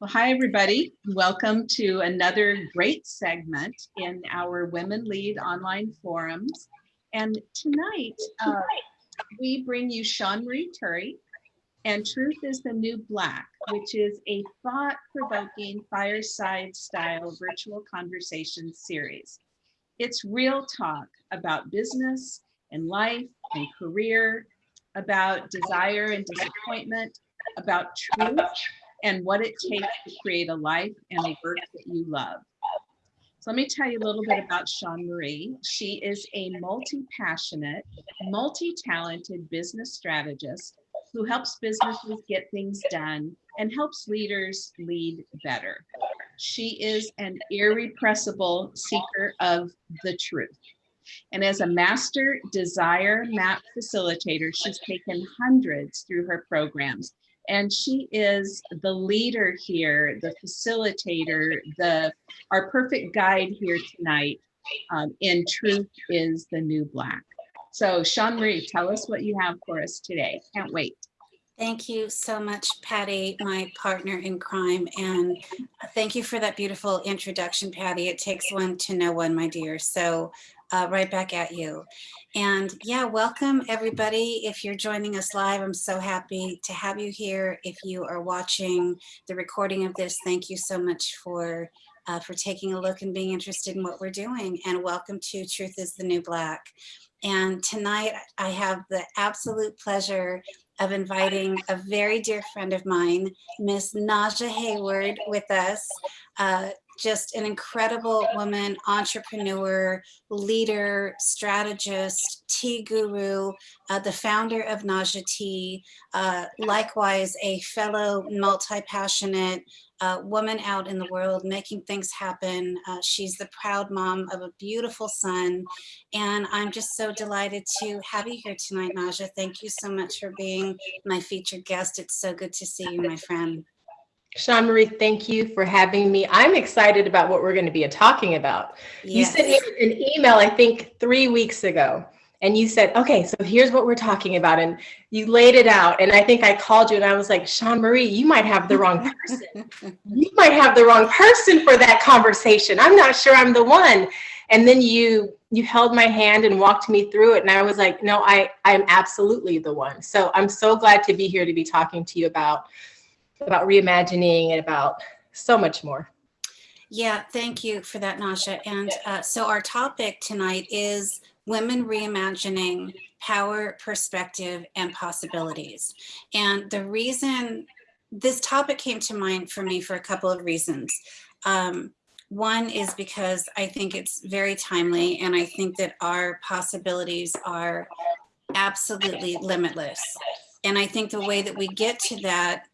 Well, hi, everybody. Welcome to another great segment in our Women Lead online forums. And tonight, uh, we bring you Sean Marie Turry and Truth is the New Black, which is a thought-provoking fireside style virtual conversation series. It's real talk about business and life and career, about desire and disappointment, about truth and what it takes to create a life and a work that you love. So let me tell you a little bit about Sean Marie. She is a multi-passionate, multi-talented business strategist who helps businesses get things done and helps leaders lead better. She is an irrepressible seeker of the truth. And as a master desire map facilitator, she's taken hundreds through her programs and she is the leader here, the facilitator, the our perfect guide here tonight um, in Truth is the New Black. So Sean Marie, tell us what you have for us today. Can't wait. Thank you so much, Patty, my partner in crime. And thank you for that beautiful introduction, Patty. It takes one to know one, my dear. So uh, right back at you. And yeah, welcome everybody. If you're joining us live, I'm so happy to have you here. If you are watching the recording of this, thank you so much for uh, for taking a look and being interested in what we're doing. And welcome to Truth is the New Black. And tonight I have the absolute pleasure of inviting a very dear friend of mine, Miss Naja Hayward with us. Uh, just an incredible woman, entrepreneur, leader, strategist, tea guru, uh, the founder of Naja Tea, uh, likewise a fellow multi-passionate uh, woman out in the world making things happen. Uh, she's the proud mom of a beautiful son. And I'm just so delighted to have you here tonight, Naja. Thank you so much for being my featured guest. It's so good to see you, my friend. Sean Marie, thank you for having me. I'm excited about what we're going to be talking about. Yes. You sent me an email, I think, three weeks ago, and you said, okay, so here's what we're talking about. And you laid it out. And I think I called you and I was like, Sean Marie, you might have the wrong person. you might have the wrong person for that conversation. I'm not sure I'm the one. And then you you held my hand and walked me through it. And I was like, no, I, I'm absolutely the one. So I'm so glad to be here to be talking to you about about reimagining and about so much more. Yeah, thank you for that, Nasha. And uh, so our topic tonight is women reimagining power, perspective, and possibilities. And the reason this topic came to mind for me for a couple of reasons. Um, one is because I think it's very timely and I think that our possibilities are absolutely limitless. And I think the way that we get to that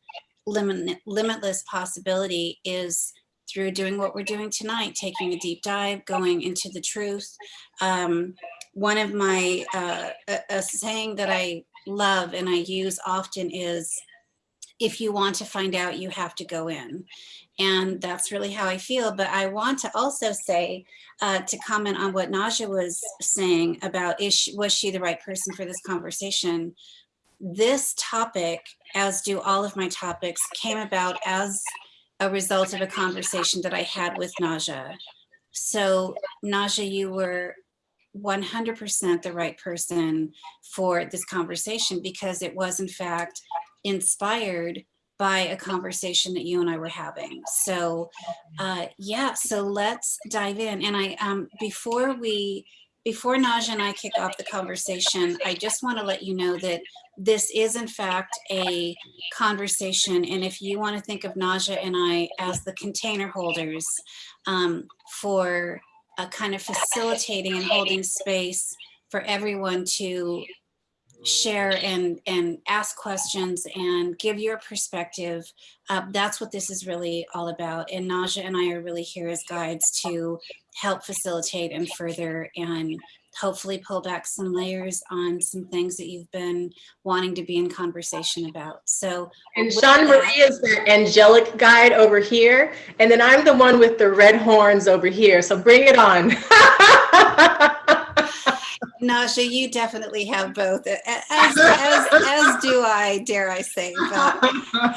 limit, limitless possibility is through doing what we're doing tonight, taking a deep dive, going into the truth. Um, one of my, uh, a, a saying that I love and I use often is, if you want to find out, you have to go in. And that's really how I feel. But I want to also say, uh, to comment on what Naja was saying about, is she, was she the right person for this conversation? This topic as do all of my topics, came about as a result of a conversation that I had with Naja. So Naja, you were 100% the right person for this conversation because it was in fact inspired by a conversation that you and I were having. So uh, yeah, so let's dive in. And I, um, before we, before Naja and I kick off the conversation, I just want to let you know that this is in fact a conversation. And if you want to think of Naja and I as the container holders um, for a kind of facilitating and holding space for everyone to share and and ask questions and give your perspective uh, that's what this is really all about and Naja and I are really here as guides to help facilitate and further and hopefully pull back some layers on some things that you've been wanting to be in conversation about. So and Sean Marie is the angelic guide over here, and then I'm the one with the red horns over here. So bring it on. Naja, you definitely have both, as, as, as do I, dare I say. But,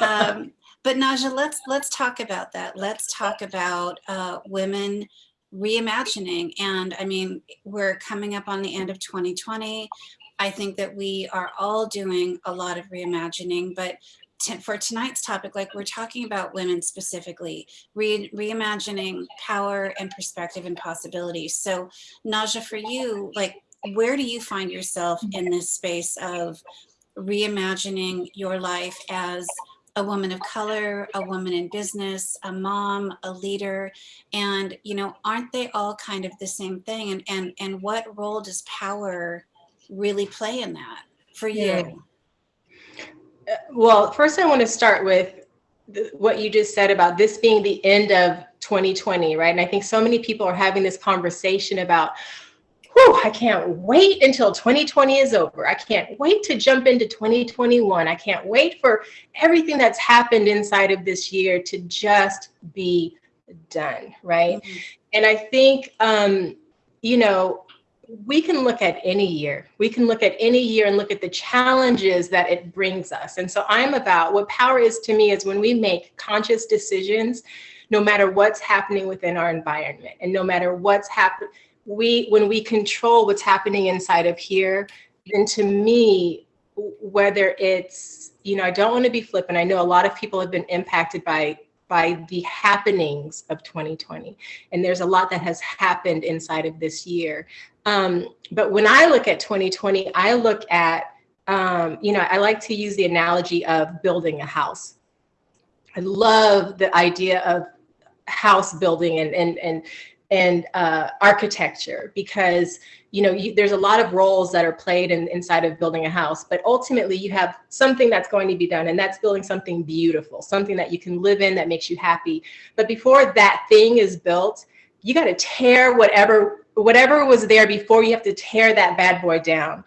um, but Naja, let's let's talk about that. Let's talk about uh, women reimagining. And I mean, we're coming up on the end of 2020. I think that we are all doing a lot of reimagining, but for tonight's topic, like we're talking about women specifically, re reimagining power and perspective and possibilities. So Naja, for you, like, where do you find yourself in this space of reimagining your life as a woman of color, a woman in business, a mom, a leader, and you know, aren't they all kind of the same thing? And and and what role does power really play in that for you? Yeah. Uh, well, first I want to start with what you just said about this being the end of 2020, right? And I think so many people are having this conversation about, whew, I can't wait until 2020 is over. I can't wait to jump into 2021. I can't wait for everything that's happened inside of this year to just be done, right? Mm -hmm. And I think, um, you know, we can look at any year. We can look at any year and look at the challenges that it brings us. And so I'm about what power is to me is when we make conscious decisions, no matter what's happening within our environment and no matter what's happening we when we control what's happening inside of here, then to me, whether it's, you know, I don't want to be flippant. I know a lot of people have been impacted by by the happenings of 2020. And there's a lot that has happened inside of this year. Um, but when I look at 2020, I look at, um, you know, I like to use the analogy of building a house. I love the idea of house building and, and, and and uh, architecture because you know you, there's a lot of roles that are played in, inside of building a house but ultimately you have something that's going to be done and that's building something beautiful something that you can live in that makes you happy. But before that thing is built you got to tear whatever whatever was there before you have to tear that bad boy down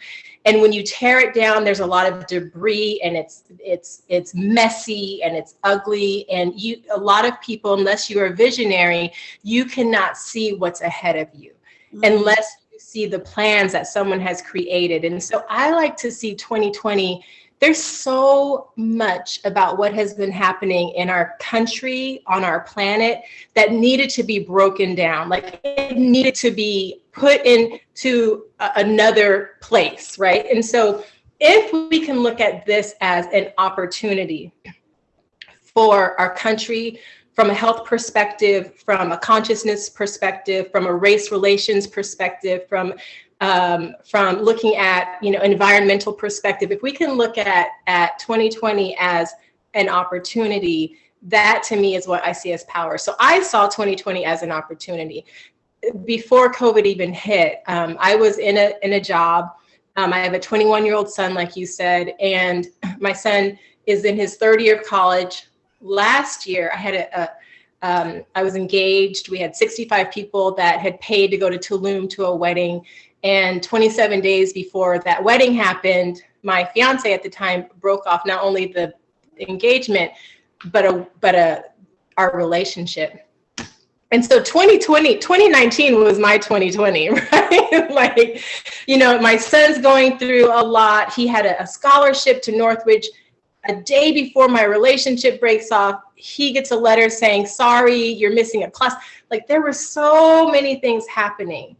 and when you tear it down there's a lot of debris and it's it's it's messy and it's ugly and you a lot of people unless you're a visionary you cannot see what's ahead of you mm -hmm. unless you see the plans that someone has created and so i like to see 2020 there's so much about what has been happening in our country, on our planet, that needed to be broken down. Like it needed to be put into another place, right? And so if we can look at this as an opportunity for our country, from a health perspective, from a consciousness perspective, from a race relations perspective, from um, from looking at you know environmental perspective, if we can look at at 2020 as an opportunity, that to me is what I see as power. So I saw 2020 as an opportunity. Before COVID even hit, um, I was in a in a job. Um, I have a 21 year old son, like you said, and my son is in his third year of college. Last year, I had a, a um, I was engaged. We had 65 people that had paid to go to Tulum to a wedding. And 27 days before that wedding happened, my fiance at the time broke off not only the engagement, but a but a our relationship. And so 2020, 2019 was my 2020, right? like, you know, my son's going through a lot. He had a, a scholarship to Northridge. A day before my relationship breaks off, he gets a letter saying, sorry, you're missing a class. Like there were so many things happening.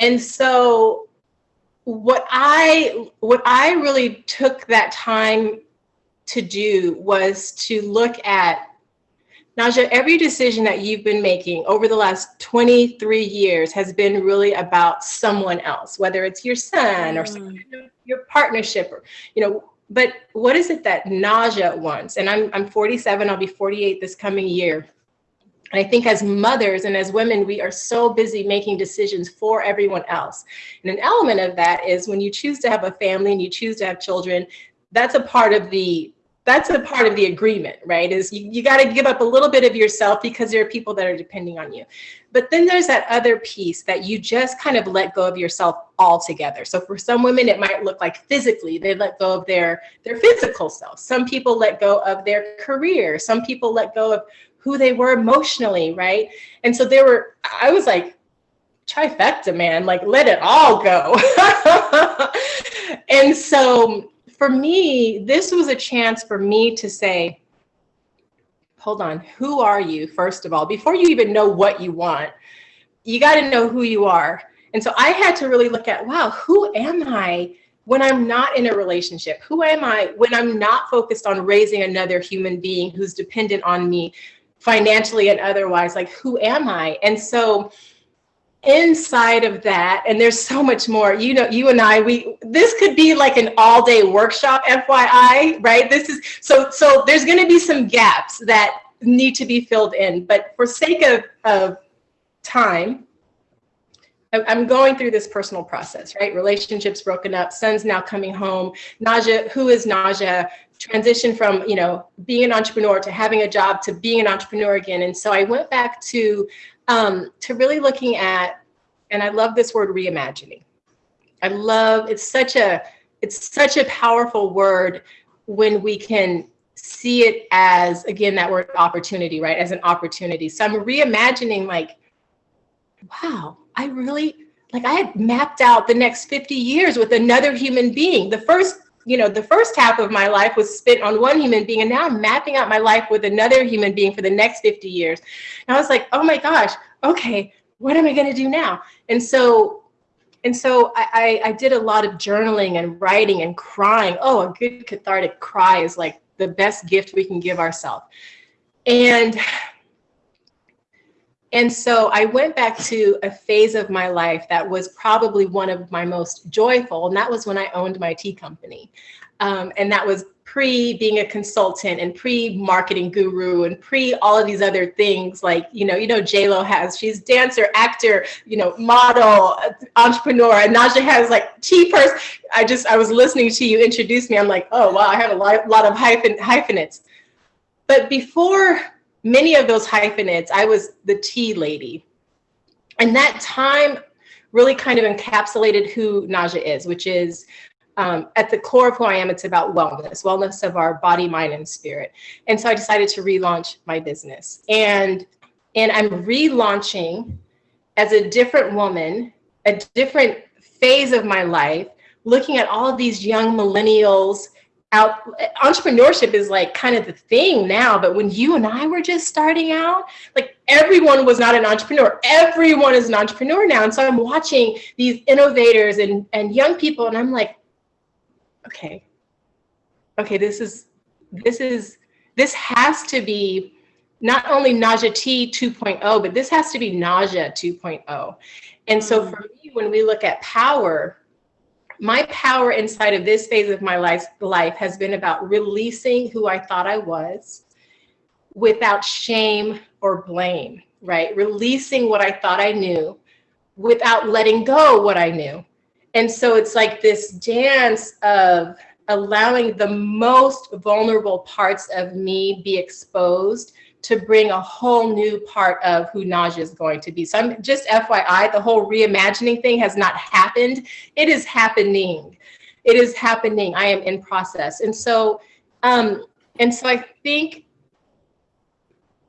And so what I what I really took that time to do was to look at Naja, every decision that you've been making over the last 23 years has been really about someone else, whether it's your son or mm. your partnership or, you know, but what is it that Naja wants? And I'm, I'm 47, I'll be 48 this coming year. I think as mothers and as women, we are so busy making decisions for everyone else. And an element of that is when you choose to have a family and you choose to have children, that's a part of the that's a part of the agreement, right? Is you, you got to give up a little bit of yourself because there are people that are depending on you. But then there's that other piece that you just kind of let go of yourself altogether. So for some women, it might look like physically, they let go of their, their physical self. Some people let go of their career. Some people let go of who they were emotionally, right? And so there were, I was like, trifecta, man, like let it all go. and so for me, this was a chance for me to say, hold on, who are you, first of all? Before you even know what you want, you got to know who you are. And so I had to really look at, wow, who am I when I'm not in a relationship? Who am I when I'm not focused on raising another human being who's dependent on me financially and otherwise? Like, who am I? And so inside of that, and there's so much more, you know, you and I, we, this could be like an all day workshop, FYI, right? This is, so, so there's going to be some gaps that need to be filled in, but for sake of, of time, I'm going through this personal process, right? Relationships broken up, son's now coming home. Naja, who is Naja? Transition from, you know, being an entrepreneur to having a job to being an entrepreneur again. And so I went back to, um, to really looking at, and I love this word reimagining. I love, it's such a, it's such a powerful word when we can see it as, again, that word opportunity, right? As an opportunity. So I'm reimagining like, wow, I really, like I had mapped out the next 50 years with another human being. The first, you know, the first half of my life was spent on one human being and now I'm mapping out my life with another human being for the next 50 years. And I was like, oh my gosh, okay, what am I gonna do now? And so, and so I, I, I did a lot of journaling and writing and crying. Oh, a good cathartic cry is like the best gift we can give ourselves. And and so I went back to a phase of my life that was probably one of my most joyful, and that was when I owned my tea company. Um, and that was pre being a consultant and pre marketing guru and pre all of these other things like you know you know J Lo has she's dancer actor you know model entrepreneur and Naja has like tea purse. I just I was listening to you introduce me. I'm like oh wow I have a lot, lot of hyphen hyphenates. But before many of those hyphenates, I was the tea lady. And that time really kind of encapsulated who Naja is, which is um, at the core of who I am, it's about wellness, wellness of our body, mind, and spirit. And so I decided to relaunch my business. And, and I'm relaunching as a different woman, a different phase of my life, looking at all of these young millennials out entrepreneurship is like kind of the thing now but when you and i were just starting out like everyone was not an entrepreneur everyone is an entrepreneur now and so i'm watching these innovators and and young people and i'm like okay okay this is this is this has to be not only Naja Tea 2.0, but this has to be Naja 2.0. And so mm. for me, when we look at power, my power inside of this phase of my life, life has been about releasing who I thought I was without shame or blame, right? Releasing what I thought I knew without letting go what I knew. And so it's like this dance of allowing the most vulnerable parts of me be exposed to bring a whole new part of who Naja is going to be. So I'm just FYI, the whole reimagining thing has not happened. It is happening. It is happening. I am in process. And so, um, and so I think,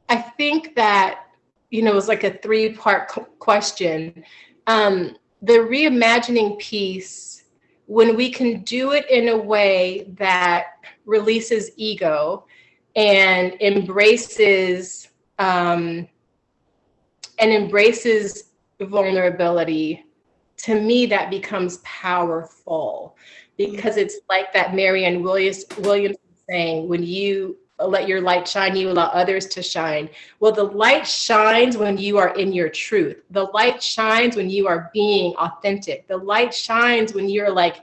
I think that, you know, it was like a three part question. Um, the reimagining piece, when we can do it in a way that releases ego, and embraces um, and embraces vulnerability, to me that becomes powerful because it's like that Marianne Williams Williamson saying, when you let your light shine, you allow others to shine. Well, the light shines when you are in your truth. The light shines when you are being authentic. The light shines when you're like,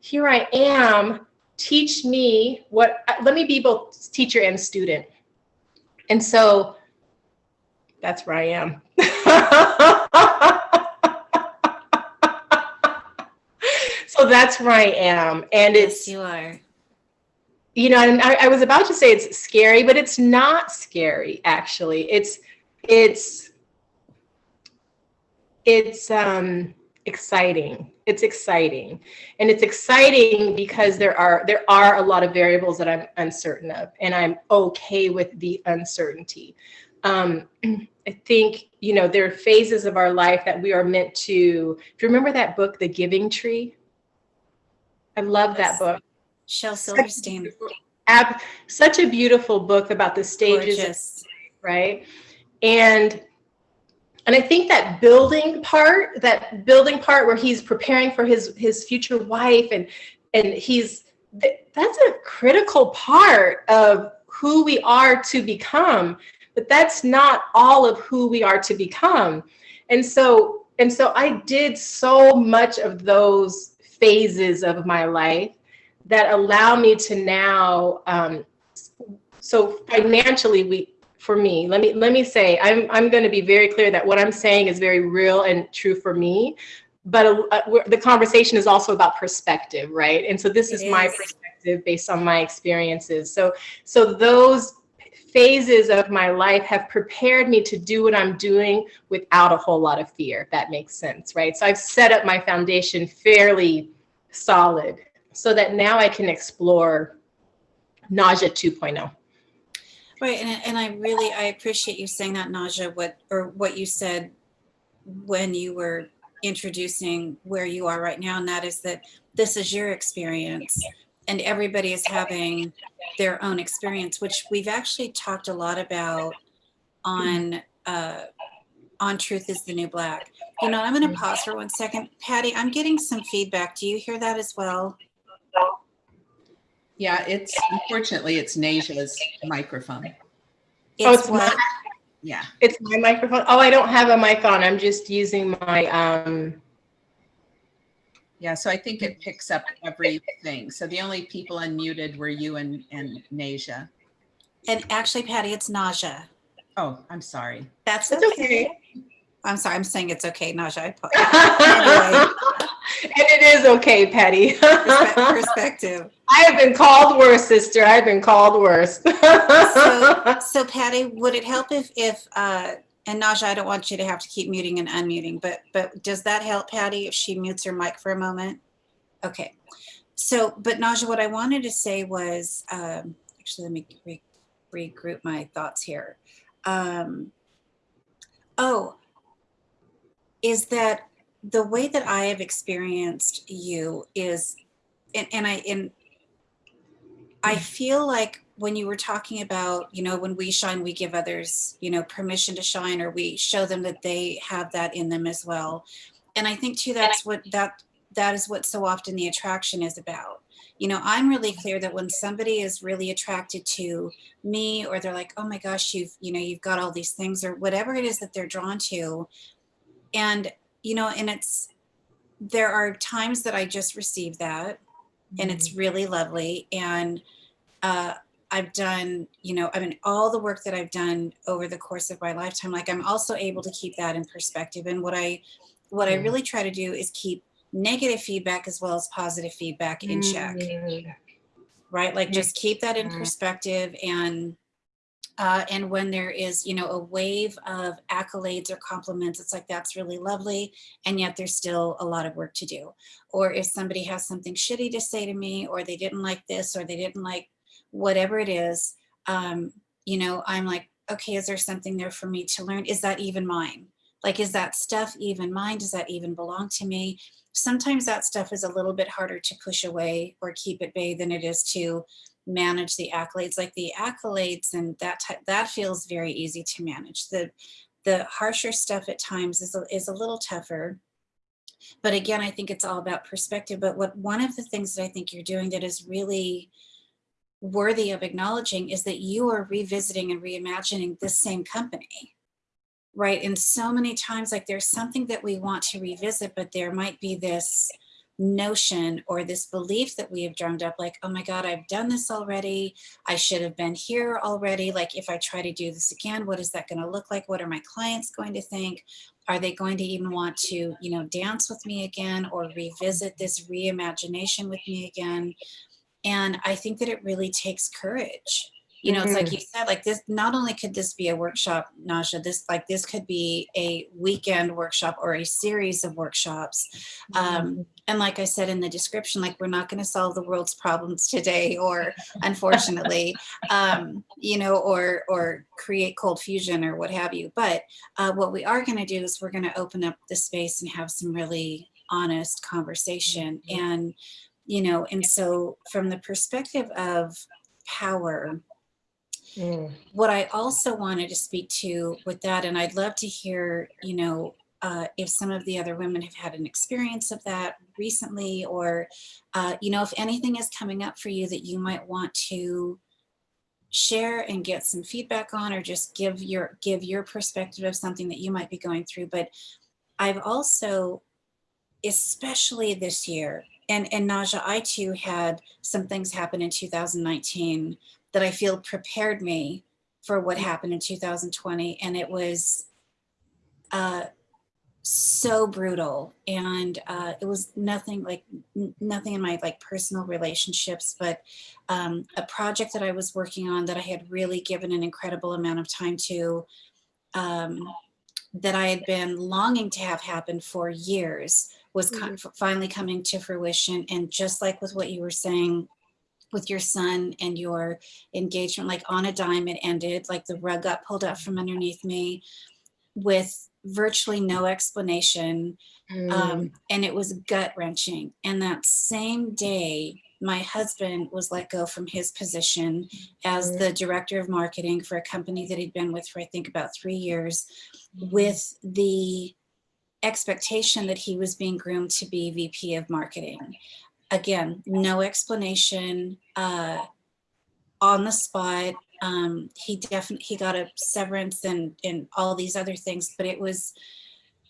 here I am teach me what, let me be both teacher and student. And so that's where I am. so that's where I am. And it's, yes, you are. You know, and I, I was about to say it's scary, but it's not scary, actually. It's, it's, it's, um, exciting. It's exciting. And it's exciting because there are there are a lot of variables that I'm uncertain of and I'm okay with the uncertainty. Um, I think, you know, there are phases of our life that we are meant to, if you remember that book, The Giving Tree? I love that book. Shel Silverstein. such a beautiful book about the stages, Gorgeous. right? And and I think that building part, that building part where he's preparing for his his future wife and and he's that's a critical part of who we are to become, but that's not all of who we are to become. And so and so I did so much of those phases of my life that allow me to now um, so financially we for me let me let me say i'm i'm going to be very clear that what i'm saying is very real and true for me but uh, the conversation is also about perspective right? And so this is, It my perspective based on my experiences. So so those phases of my life have prepared me to do what i'm doing without a whole lot of fear if that makes sense right? So i've set up my foundation fairly solid so that now i can explore nausea oh. 2.0 Right, and, and I really, I appreciate you saying that, Naja, what, or what you said when you were introducing where you are right now, and that is that this is your experience, and everybody is having their own experience, which we've actually talked a lot about on, uh, on Truth is the New Black. You know, I'm gonna pause for one second. Patty, I'm getting some feedback. Do you hear that as well? Yeah, it's unfortunately it's Naja's microphone. Oh, It's it's what? Yeah. It's my microphone. Oh, I don't have a mic on. I'm just using my um Yeah, so I think it picks up everything. So the only people unmuted were you and, and Naja. And actually, Patty, it's nausea. Oh, I'm sorry. That's It's okay. okay. I'm sorry, I'm saying it's okay, Naja. Apo- and it is okay, Patty. Perspective. I have been called worse, sister. I've been called worse. So, so Patty, would it help if, if, uh, and Naja, I don't want you to have to keep muting and unmuting, but, but does that help Patty if she mutes her mic for a moment? Okay. So, but Naja, what I wanted to say was, um, actually, let me re- regroup my thoughts here. Um, oh, is that the way that I have experienced you is, and, and I, and I feel like when you were talking about, you know, when we shine, we give others, you know, permission to shine, or we show them that they have that in them as well. And I think too, that's what that that is what so often the attraction is about. You know, I'm really clear that when somebody is really attracted to me, or they're like, oh my gosh, you've, you know, you've got all these things, or whatever it is that they're drawn to. And, you know, and it's there are times that I just receive that and it's really lovely. And uh, I've done, you know, I mean, all the work that I've done over the course of my lifetime, like I'm also able to keep that in perspective. And what I, what I Mm. really try to do is keep negative feedback as well as positive feedback in check, Mm. right? Like just keep that in Mhm. perspective and. Uh, and when there is, you know, a wave of accolades or compliments, it's like that's really lovely, and yet there's still a lot of work to do. Or if somebody has something shitty to say to me, or they didn't like this, or they didn't like whatever it is, um, you know, I'm like, okay, is there something there for me to learn? Is that even mine? Like, is that stuff even mine? Does that even belong to me? Sometimes that stuff is a little bit harder to push away or keep at bay than it is to manage the accolades. Like the accolades and that type, that feels very easy to manage. The the harsher stuff at times is a, is a little tougher. But again, I think it's all about perspective. But what one of the things that I think you're doing that is really worthy of acknowledging is that you are revisiting and reimagining this same company right and so many times like there's something that we want to revisit but there might be this notion or this belief that we have drummed up like oh my god i've done this already. I should have been here already. Like if i try to do this again what is that going to look like? What are my clients going to think? Are they going to even want to you know dance with me again or revisit this reimagination with me again? And I think that it really takes courage. You know, it's like you said, like this, not only could this be a workshop, Naja, this like this could be a weekend workshop or a series of workshops. Um, and like I said in the description, like we're not going to solve the world's problems today, or unfortunately, um, you know, or or create cold fusion or what have you. But uh, what we are going to do is we're going to open up the space and have some really honest conversation and you know, and so from the perspective of power. Mm. What I also wanted to speak to with that, and I'd love to hear, you know, uh, if some of the other women have had an experience of that recently, or, uh, you know, if anything is coming up for you that you might want to share and get some feedback on, or just give your give your perspective of something that you might be going through. But I've also, especially this year, and and Naja, I too had some things happen in 2019 that I feel prepared me for what happened in 2020, and it was. Uh, so brutal and uh, it was nothing like nothing in my like personal relationships but um, a project that i was working on that i had really given an incredible amount of time to um, that i had been longing to have happen for years was ki- finally coming to fruition and just like with what you were saying with your son and your engagement like on a dime it ended like the rug got pulled up from underneath me with virtually no explanation Mm. um, and it was gut wrenching. And that same day, my husband was let go from his position as Mm. the director of marketing for a company that he'd been with for, I think, about three years, with the expectation that he was being groomed to be VP of marketing. Again, no explanation, uh, on the spot. Um, he definitely he got a severance and and all these other things, but it was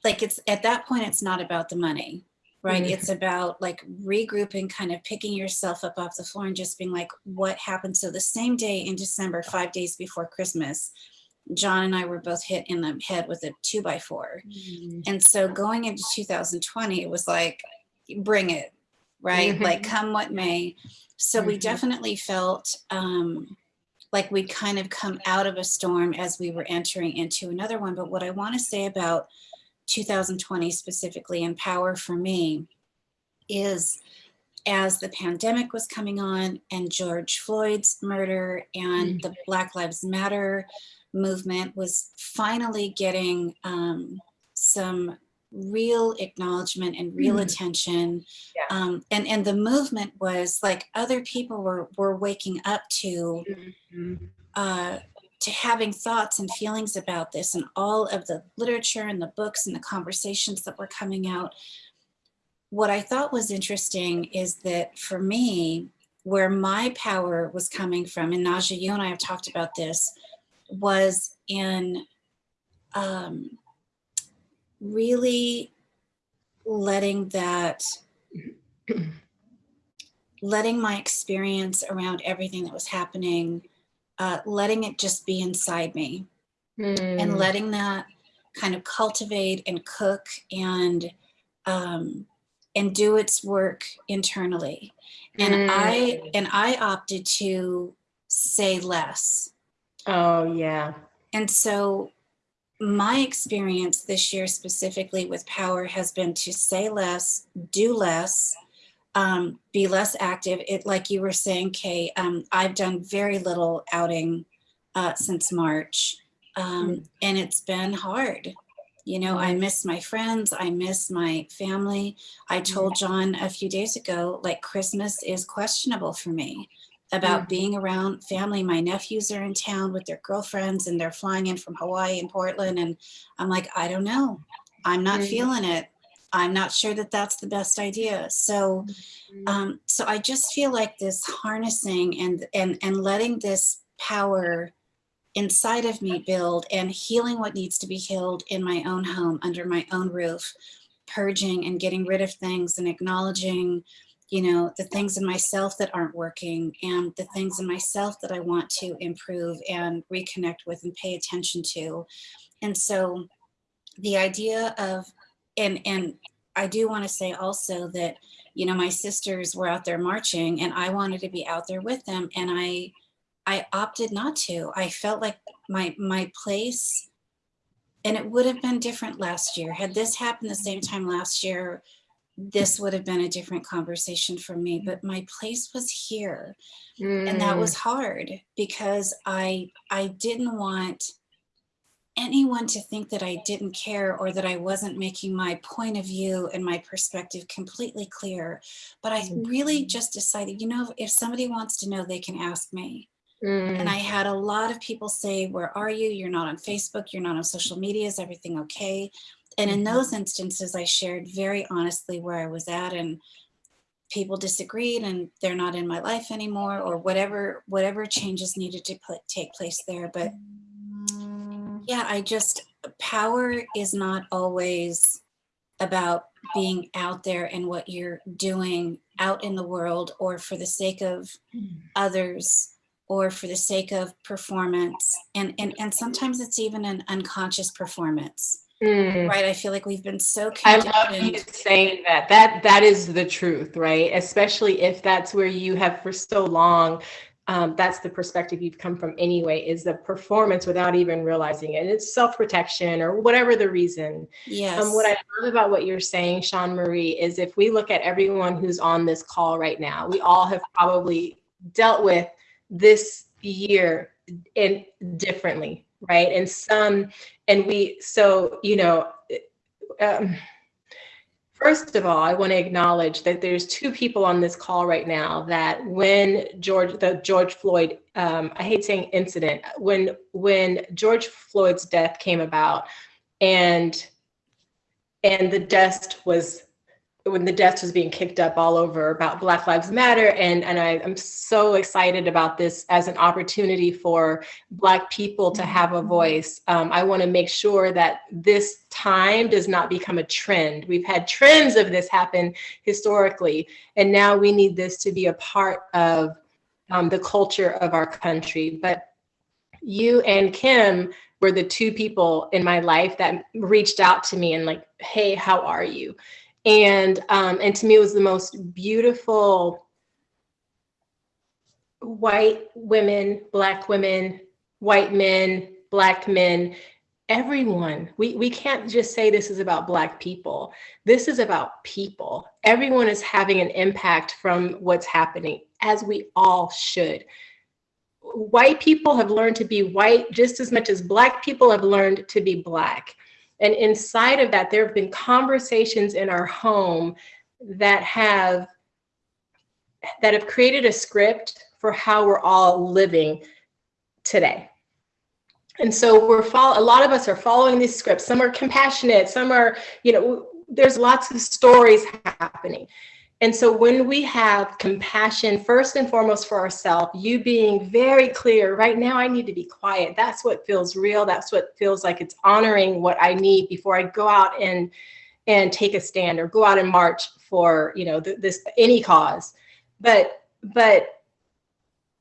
like it's at that point it's not about the money right Mhm. it's about like regrouping kind of picking yourself up off the floor and just being like what happened so the same day in december five days before christmas john and i were both hit in the head with a two by four Mm. and so going into 2020 it was like bring it right? Like come what may. So we Mhm. definitely felt um like we'd kind of come out of a storm as we were entering into another one. But what i want to say about 2020 specifically in power for me is as the pandemic was coming on and George Floyd's murder and the Black Lives Matter movement was finally getting um, some real acknowledgement and real Mhm. attention. Yeah. Um, and, and the movement was like other people were, were waking up to Mhm. uh, to having thoughts and feelings about this and all of the literature and the books and the conversations that were coming out. What I thought was interesting is that for me, where my power was coming from, and Naja, you and I have talked about this, was in um, really letting that letting my experience around everything that was happening uh, letting it just be inside me and Mm. letting that kind of cultivate and cook and um, and do its work internally and i Mm. and i opted to say less Oh yeah. and so my experience this year specifically with power has been to say less do less um, be less active. It like you were saying kay um, i've done very little outing uh, since march um, and it's been hard. You know i Mm. miss my friends i miss my family. I told john a few days ago like christmas is questionable for me about Mhm. being around family. My nephews are in town with their girlfriends and they're flying in from hawaii and portland and i'm like i don't know. I'm not Mhm. feeling it. I'm not sure that that's the best idea. So um, so I just feel like this harnessing and and and letting this power inside of me build and healing what needs to be healed in my own home under my own roof, purging and getting rid of things and acknowledging, you know, the things in myself that aren't working and the things in myself that I want to improve and reconnect with and pay attention to. And so the idea of and and I do want to say also that you know my sisters were out there marching and i wanted to be out there with them and i i opted not to i felt like my my place and it would have been different last year had this happened the same time last year this would have been a different conversation for me but my place was here and that Mm. was hard because i i didn't want anyone to think that I didn't care or that I wasn't making my point of view and my perspective completely clear. But I really just decided, you know, if somebody wants to know, they can ask me. Mm. And I had a lot of people say, where are you? You're not on Facebook. You're not on social media. Is everything okay? And in Mhm. those instances, I shared very honestly where I was at and people disagreed and they're not in my life anymore or whatever, whatever changes needed to put, take place there. But yeah, I just, power is not always about being out there and what you're doing out in the world or for the sake of others or for the sake of performance. And, and, and sometimes it's even an unconscious performance, Mm. right? I feel like we've been so I love you saying that. That that is the truth, right? Especially if that's where you have for so long. Um, that's the perspective you've come from anyway. Is the performance without even realizing it. And it's self protection or whatever the reason. Yes. Um, what I love about what you're saying, Sean Marie, is if we look at everyone who's on this call right now, we all have probably dealt with this year in differently, right? And some, and we, so, you know, um, first of all, I want to acknowledge that there's two people on this call right now that when George, the George Floyd, um, I hate saying incident, when when George Floyd's death came about, and and the dust was when the dust was being kicked up all over about Black Lives Matter. And, and I, I'm so excited about this as an opportunity for Black people to have a voice. Um, I want to make sure that this time does not become a trend. We've had trends of this happen historically, and now we need this to be a part of um, the culture of our country. But you and Kim were the two people in my life that reached out to me and like, hey, how are you? And um, and to me it was the most beautiful white women black women white men black men everyone. We we can't just say this is about black people. This is about people. Everyone is having an impact from what's happening as we all should. White people have learned to be white just as much as black people have learned to be black and inside of that, there have been conversations in our home that have that have created a script for how we're all living today. And so we're follow a lot of us are following these scripts. Some are compassionate, some are, you know, there's lots of stories happening. And so when we have compassion, first and foremost for ourselves, you being very clear, right now I need to be quiet. That's what feels real. That's what feels like it's honoring what I need before I go out and and take a stand or go out and march for, you know, th this any cause. But but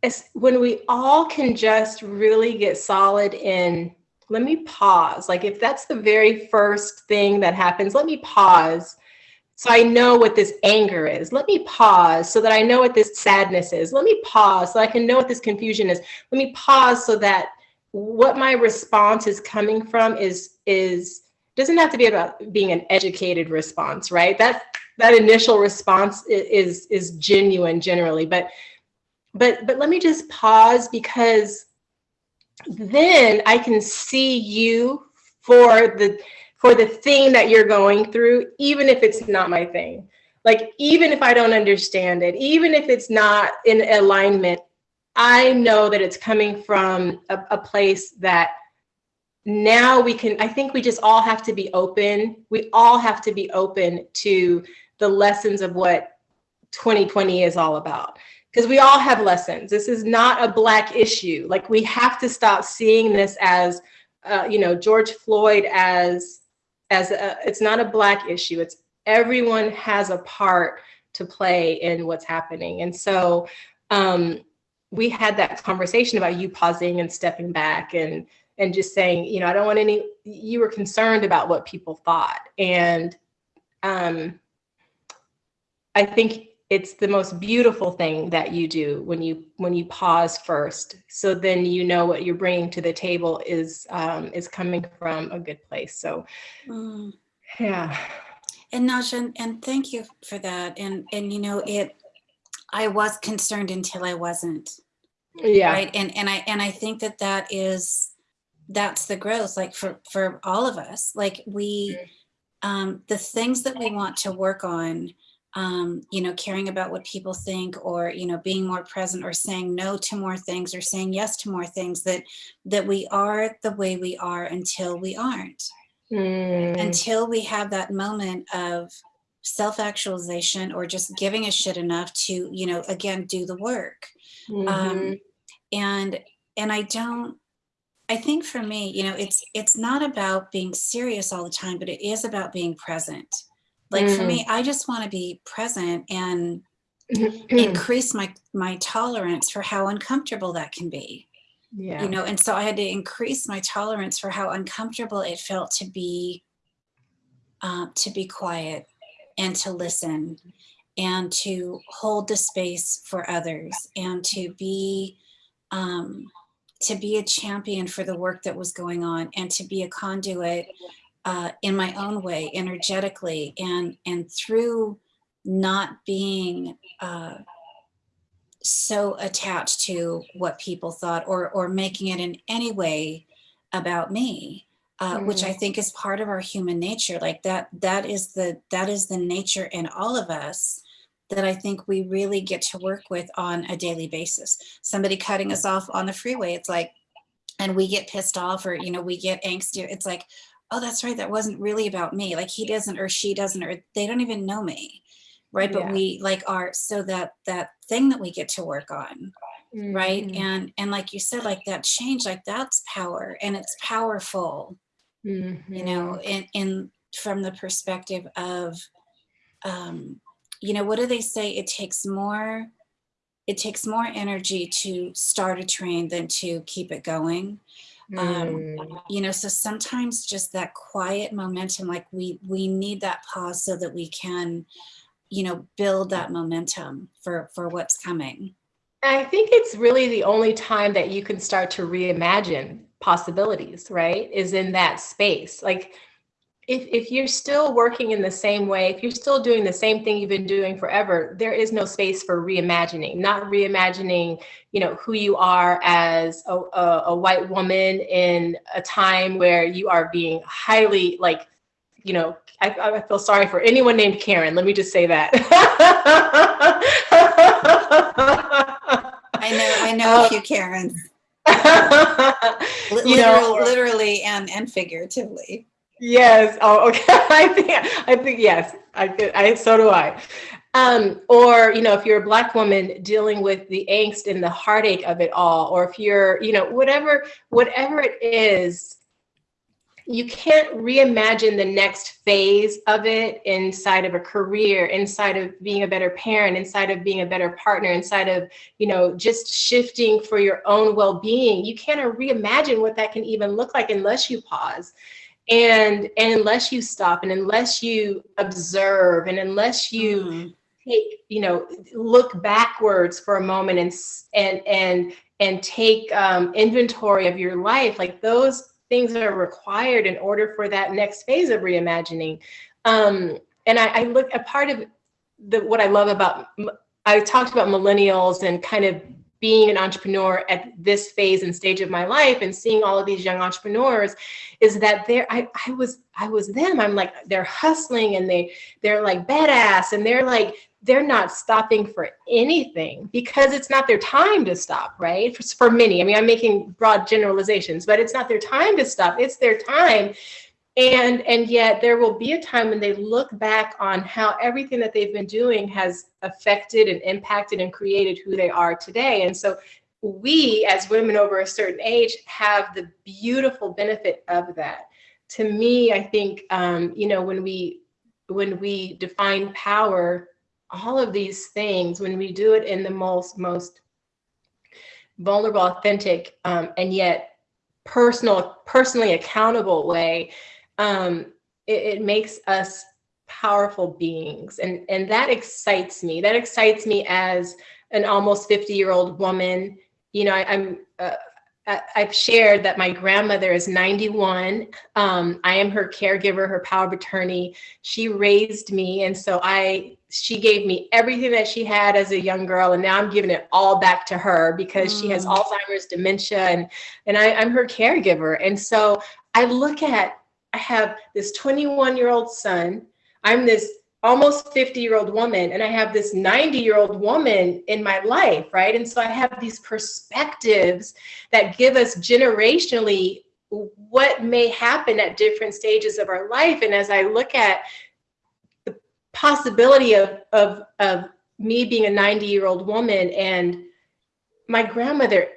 it's when we all can just really get solid in let me pause. Like if that's the very first thing that happens, let me pause so I know what this anger is. Let me pause so that I know what this sadness is. Let me pause so I can know what this confusion is. Let me pause so that what my response is coming from is is doesn't have to be about being an educated response, right? That that initial response is is genuine generally, but but but let me just pause because then I can see you for the for the thing that you're going through, even if it's not my thing. Like, even if I don't understand it, even if it's not in alignment, I know that it's coming from a, a place that now we can, I think we just all have to be open. We all have to be open to the lessons of what 2020 is all about. Because we all have lessons. This is not a Black issue. Like, we have to stop seeing this as, uh, you know, George Floyd as as a, it's not a black issue it's everyone has a part to play in what's happening. And so um, we had that conversation about you pausing and stepping back and and just saying you know i don't want any you were concerned about what people thought. And um, i think it's the most beautiful thing that you do when you when you pause first. So then you know what you're bringing to the table is um, is coming from a good place. So Mm. yeah. And Nasha, and- and thank you for that. And, and you know, it, I was concerned until I wasn't, yeah. Right? And, and I, and I think that that is that's the growth like for for all of us. Like we um the things that we want to work on um you know caring about what people think or you know being more present or saying no to more things or saying yes to more things that that we are the way we are until we aren't. Mm, until we have that moment of self-actualization or just giving a shit enough to you know again do the work. Mhm. um and and i don't i think for me you know it's it's not about being serious all the time but it is about being present like for me i just want to be present and increase my my tolerance for how uncomfortable that can be. Yeah. you know and so i had to increase my tolerance for how uncomfortable it felt to be uh, to be quiet and to listen and to hold the space for others and to be um, to be a champion for the work that was going on and to be a conduit uh, in my own way energetically and and through not being uh, so attached to what people thought or or making it in any way about me uh, which i think is part of our human nature. Like that that is the that is the nature in all of us that i think we really get to work with on a daily basis. Somebody cutting us off on the freeway it's like and we get pissed off or you know we get angsty it's like oh that's right that wasn't really about me like he doesn't or she doesn't or they don't even know me. Right but Yeah. we like are so that that thing that we get to work on right? Mhm, and and like you said like that change like that's power and it's powerful you mhm. know in in from the perspective of um you know what do they say? It takes more it takes more energy to start a train than to keep it going um, Mm, you know so sometimes just that quiet momentum like we we need that pause so that we can you know build that momentum for for what's coming I think it's really the only time that you can start to reimagine possibilities, right? Is in that space. Like if if you're still working in the same way, if you're still doing the same thing you've been doing forever, there is no space for reimagining. Not reimagining, you know, who you are as a, a, a white woman in a time where you are being highly like, you know, I, I feel sorry for anyone named Karen. Let me just say that. i know i know Uh, a few karens Li- you know, literally and and figuratively Yes. Oh, okay. I think. I think yes. I. I. So do I. Um, or you know, if you're a black woman dealing with the angst and the heartache of it all, or if you're, you know, whatever, whatever it is, you can't reimagine the next phase of it inside of a career, inside of being a better parent, inside of being a better partner, inside of, you know, just shifting for your own well-being. You can't reimagine what that can even look like unless you pause and and unless you stop and unless you observe and unless you Mm, take you know look backwards for a moment and and and and take um, inventory of your life like those things are required in order for that next phase of reimagining. Um, and I, I look a part of the what i love about i talked about millennials and kind of being an entrepreneur at this phase and stage of my life and seeing all of these young entrepreneurs is that they're I, I was I was them. I'm like they're hustling and they they're like badass and they're like they're not stopping for anything because it's not their time to stop, right? For, for many. I mean, I'm making broad generalizations, but it's not their time to stop. It's their time. And and yet there will be a time when they look back on how everything that they've been doing has affected and impacted and created who they are today. And so we as women over a certain age have the beautiful benefit of that to me i think um, you know when we when we define power all of these things when we do it in the most most vulnerable authentic um, and yet personal personally accountable way um, it, it makes us powerful beings and and that excites me that excites me as an almost 50 year old woman you know I, i'm uh, I- I've shared that my grandmother is 91. Um, I am her caregiver, her power of attorney. She raised me, and so I she gave me everything that she had as a young girl, and now I'm giving it all back to her because she has Mm. Alzheimer's, dementia, and and I, I'm her caregiver. And so I look at I have this 21 year old son. I'm this almost 50 year old woman and I have this 90 year old woman in my life, right? And so I have these perspectives that give us generationally what may happen at different stages of our life. And as I look at the possibility of, of, of me being a 90 year old woman and my grandmother,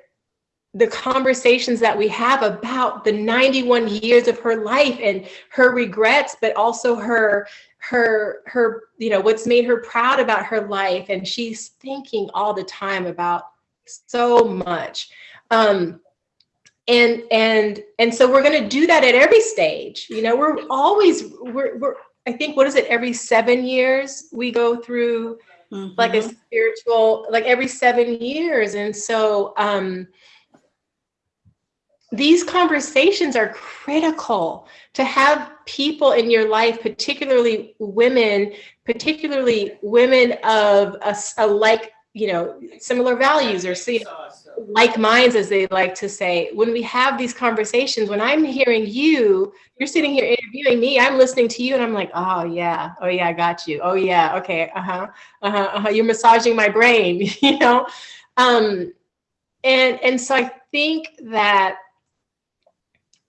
the conversations that we have about the 91 years of her life and her regrets, but also her her her you know what's made her proud about her life. And she's thinking all the time about so much. Um and and and so we're going to do that at every stage. You know we're always we're, we're i think what is it every seven years we go through like a Mhm. spiritual like every seven years. And so um these conversations are critical to have people in your life particularly women particularly women of a like you know similar values or see like minds as they like to say. When we have these conversations when i'm hearing you you're sitting here interviewing me i'm listening to you and i'm like oh yeah. Oh yeah i got you. Oh yeah. Okay. Uh-huh. Uh-huh, uh-huh. you're massaging my brain you know? Um and and so i think that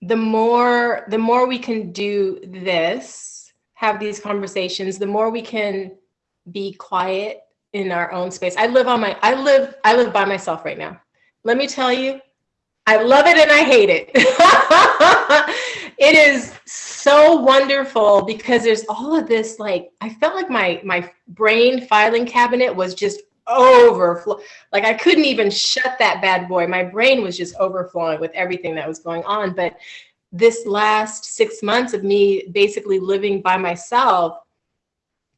the more the more we can do this have these conversations the more we can be quiet in our own space. I live on my i live i live by myself right now. Let me tell you i love it and i hate it. It is so wonderful because there's all of this like i felt like my my brain filing cabinet was just overflow like i couldn't even shut that bad boy. My brain was just overflowing with everything that was going on. But this last six months of me basically living by myself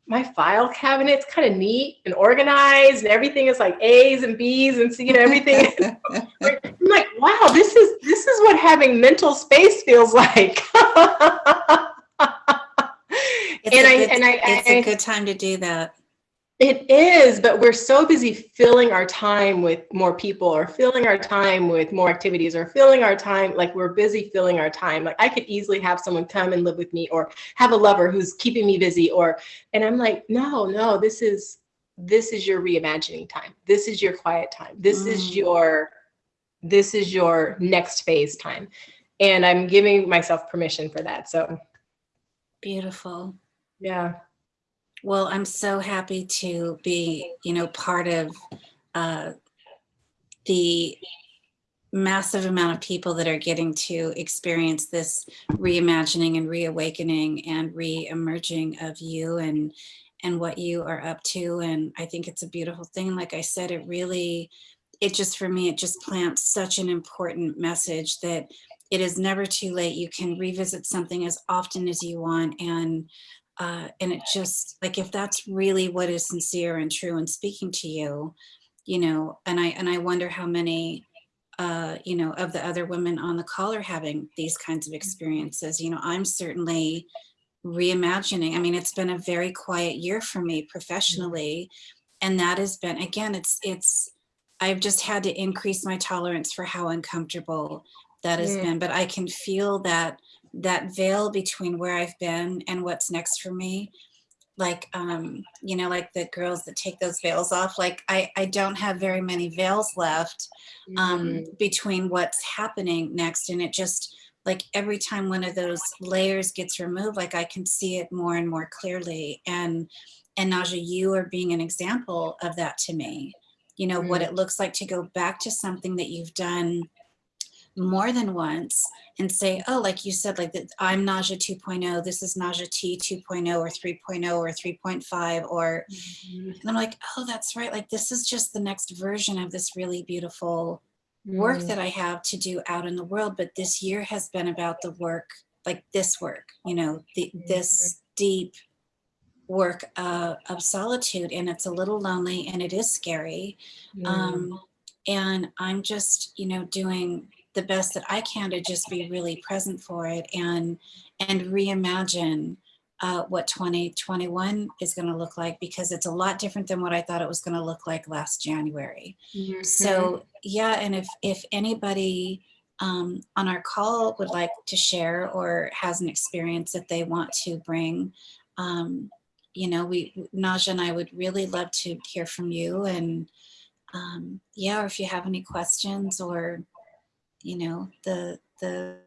my file cabinet's kind of neat and organized and everything is like a's and b's and you know everything. I'm like wow this is this is what having mental space feels like. It's and I- good- and I- It's I- a good time to do that. It is, but we're so busy filling our time with more people or filling our time with more activities or filling our time like we're busy filling our time. Like I could easily have someone come and live with me or have a lover who's keeping me busy or and I'm like, no, no, this is this is your reimagining time. This is your quiet time. This is Mm. your this is your next phase time. And I'm giving myself permission for that. So, Beautiful. yeah. Well, I'm so happy to be, you know, part of uh, the massive amount of people that are getting to experience this reimagining and reawakening and re-emerging of you and and what you are up to. And I think it's a beautiful thing. Like I said, it really, it just for me, it just plants such an important message that it is never too late. You can revisit something as often as you want and uh, and it just like if that's really what is sincere and true and speaking to you you know and i and i wonder how many uh you know of the other women on the call are having these kinds of experiences. You know i'm certainly reimagining i mean it's been a very quiet year for me professionally and that has been again it's it's i've just had to increase my tolerance for how uncomfortable that has Yeah. been but i can feel that that veil between where I've been and what's next for me. Like, um, you know, like the girls that take those veils off, like I, I don't have very many veils left um, Mm. between what's happening next. And it just like every time one of those layers gets removed, like I can see it more and more clearly. And, and Naja, you are being an example of that to me. You know, what Mm. it looks like to go back to something that you've done more than once and say, oh, like you said, like that I'm Naja 2.0, this is Naja Tea 2.0 or 3.0 or 3.5 or Mhm. and I'm like, oh, that's right. Like this is just the next version of this really beautiful work Mm. that I have to do out in the world. But this year has been about the work, like this work, you know, the, this deep work uh, of solitude. And it's a little lonely and it is scary. Mm. Um, and I'm just, you know, doing the best that I can to just be really present for it and and reimagine uh, what 2021 is going to look like because it's a lot different than what I thought it was going to look like last January. Mm-hmm. So yeah, and if if anybody um, on our call would like to share or has an experience that they want to bring, um, you know, we Naja and I would really love to hear from you and um, yeah, or if you have any questions or you know the the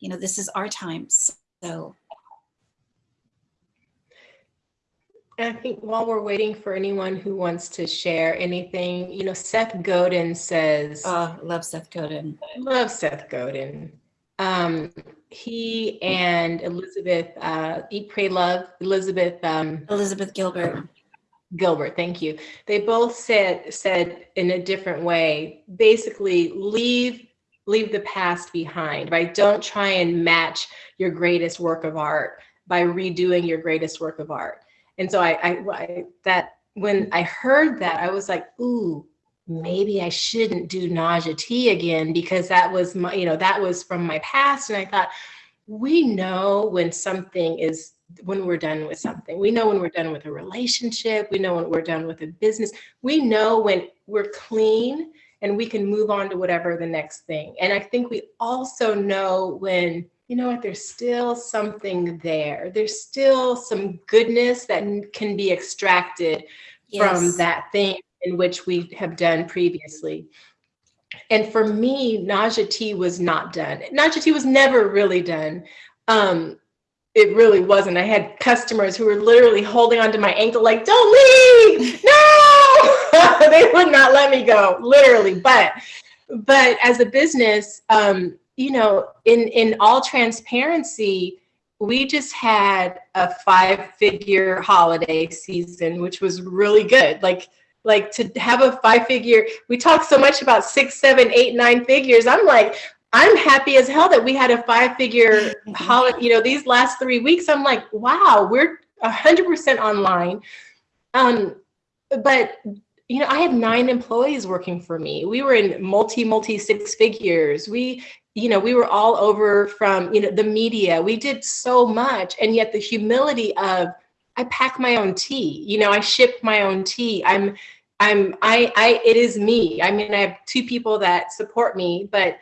you know this is our time so. I think while we're waiting for anyone who wants to share anything, you know, Seth Godin says, oh love seth godin. I love Seth Godin. Um, he and Elizabeth, uh, Eat, Pray, Love, Elizabeth um, elizabeth gilbert Gilbert, thank you. They both said said in a different way, basically leave leave the past behind, right? Don't try and match your greatest work of art by redoing your greatest work of art. And so I, I, I that when I heard that, I was like, ooh, maybe I shouldn't do Naja Tea again because that was my, you know, that was from my past. And I thought, we know when something is when we're done with something. We know when we're done with a relationship. We know when we're done with a business. We know when we're clean and we can move on to whatever the next thing. And I think we also know when, you know what, there's still something there. There's still some goodness that can be extracted from that thing in which we have done previously. And for me, Naja Tea was not done. Naja Tea was never really done. Um, it really wasn't. I had customers who were literally holding onto my ankle, like, don't leave, no! they would not let me go, literally. But, but as a business, um, you know, in in all transparency, we just had a five-figure holiday season, which was really good. Like, like to have a five-figure. We talk so much about six, seven, eight, nine figures. I'm like, I'm happy as hell that we had a five-figure holiday. You know, these last three weeks, I'm like, wow, we're hundred percent online. Um, but you know, I had nine employees working for me. We were in multi, multi six figures. We, you know, we were all over from, you know, the media. We did so much. And yet the humility of, I pack my own tea, you know, I ship my own tea. I'm, I'm, I, I, it is me. I mean, I have two people that support me, but,